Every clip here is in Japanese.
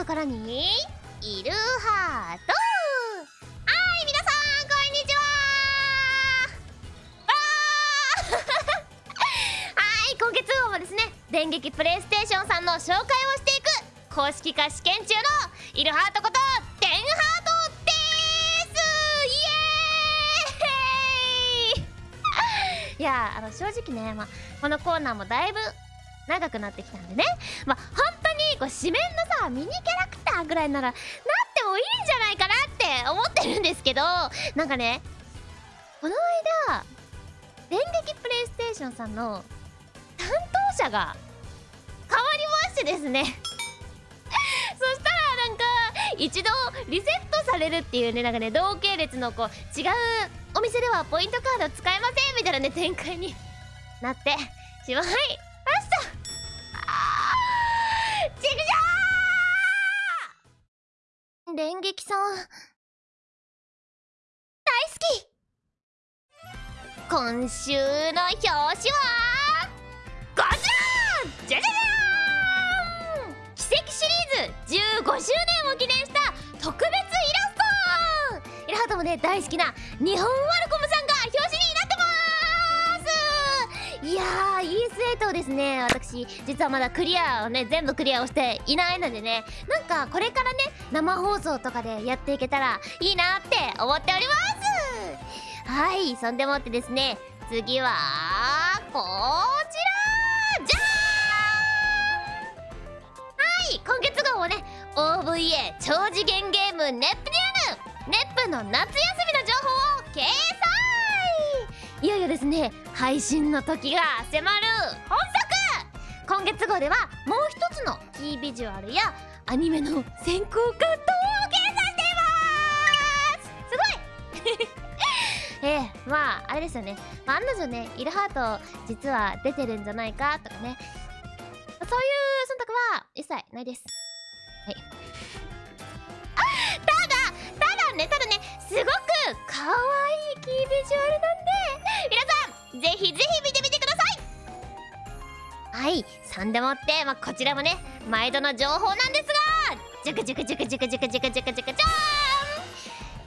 こころにいるハート。はい皆さんこんにちは。はい今月号もですね電撃プレイステーションさんの紹介をしていく公式化試験中のいるハートことテンハートです。イエーイ。いやあの正直ね、まあ、このコーナーもだいぶ長くなってきたんでね。まあ本こう紙面のさミニキャラクターぐらいならなってもいいんじゃないかなって思ってるんですけどなんかねこの間電撃プレイステーションさんの担当者が変わりましてですね。そしたらなんか一度リセットされるっていうねなんかね同系列のこう違うお店ではポイントカード使えませんみたいなね展開になってしまいました。電撃さん大好き今週の表紙はこちらじゃじゃじゃーん奇跡シリーズ15周年を記念した特別イラストイラハトもね大好きな日本ワルコムさんが表紙にいやー ES8 をですね。私実はまだクリアをね全部クリアをしていないのでね。なんかこれからね生放送とかでやっていけたらいいなって思っております。はいそんでもってですね次はこちら。じゃーん。はい今月号はね OVA 超次元ゲームネップニューヌネップの夏休みの情報を掲載ですね配信の時が迫る。本作。今月号ではもう一つのキービジュアルやアニメの先行カットを掲載しています。すごい。ええまああれですよね、まあ、案の定ねイルハート実は出てるんじゃないかとかね。そういう忖度は一切ないです。はい。ただただねただねすごく可愛いキービジュアルなんで皆さんぜひぜひ見てみてください。はいそんでもって、まあ、こちらもね毎度の情報なんですがジュクジュクジュクジュクジュクジュクジュクジュクじゃ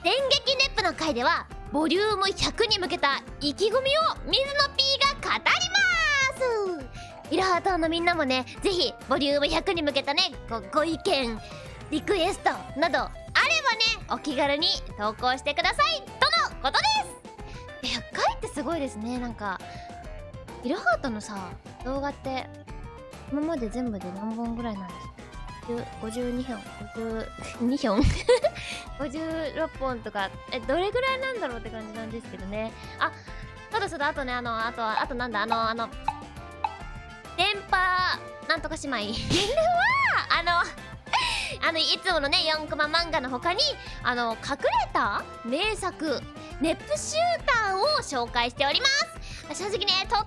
ーん電撃ネップの回ではボリューム100に向けた意気込みを水野 P が語ります。イラハトのみんなもねぜひボリューム100に向けたねごご意見リクエストなどあればねお気軽に投稿してください。とのことです。ってすごいですね。なんかイラハートのさ動画って今まで全部で何本ぐらいなんですか？52本52本56本とか。えどれぐらいなんだろうって感じなんですけどね。あそうだそうだ。あとねあのあとあとなんだ？あのあの電波なんとか姉妹。はあのあのいつものね4コマ漫画の他にあの隠れた名作ネップシューターを紹介しております。正直ねとっ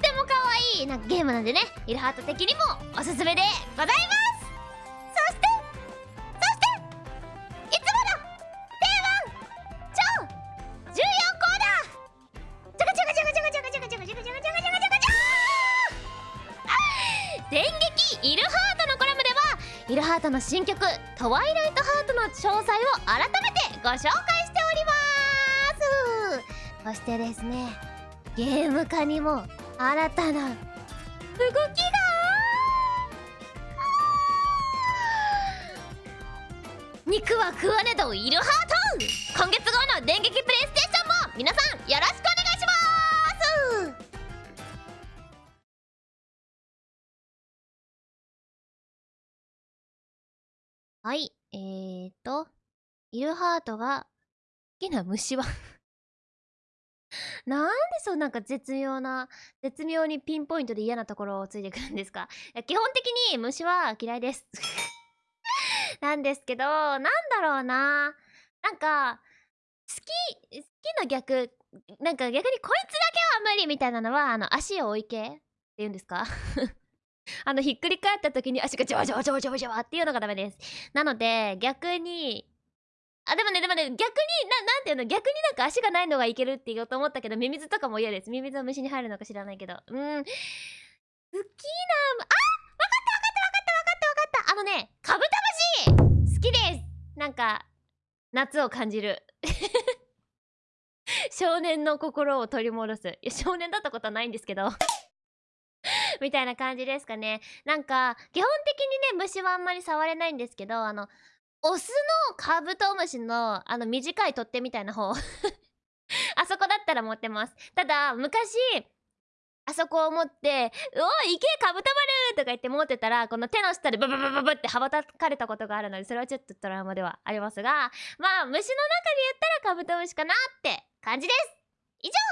ても可愛いなゲームなんでねイルハート的にもおすすめでございます。そしてそしていつもの定番超重要コーナー。ジャカジャカジャカジャカジャカジャカジャカジャカジャカジャカジャカジャカジャカジャ電撃イルハートのコラムではイルハートの新曲「トワイライトハート」の詳細を改めてご紹介そしてですねゲーム化にも新たな動きが。肉は食わねどイルハート今月号の電撃プレイステーションも皆さんよろしくお願いします。はい。えーとイルハートが好きな虫は？なんでそうなんか絶妙な絶妙にピンポイントで嫌なところをついてくるんですか？基本的に虫は嫌いです。なんですけどなんだろうな。なんか好き好きの逆なんか逆にこいつだけは無理みたいなのはあの足を置いけって言うんですか？あのひっくり返った時に足がジャワジャワジャワジャワジャワっていうのがダメです。なので逆にあでもねでもね逆にななんていうの逆になんか足がないのがいけるって言おうと思ったけどミミズとかも嫌です。ミミズは虫に入るのか知らないけど。うん。好きなあわかったわかったわかったわかったわかった。あのねカブトムシ好きです。なんか夏を感じる。少年の心を取り戻す。いや少年だったことはないんですけど。みたいな感じですかね。なんか基本的にね虫はあんまり触れないんですけどあのオスのカブトムシのあの短い取っ手みたいな方 あそこだったら持ってますただ昔あそこを持って「おい行けカブトマル!」とか言って持ってたらこの手の下でブブブブブって羽ばたかれたことがあるのでそれはちょっとトラウマではありますがまあ虫の中で言ったらカブトムシかなって感じです以上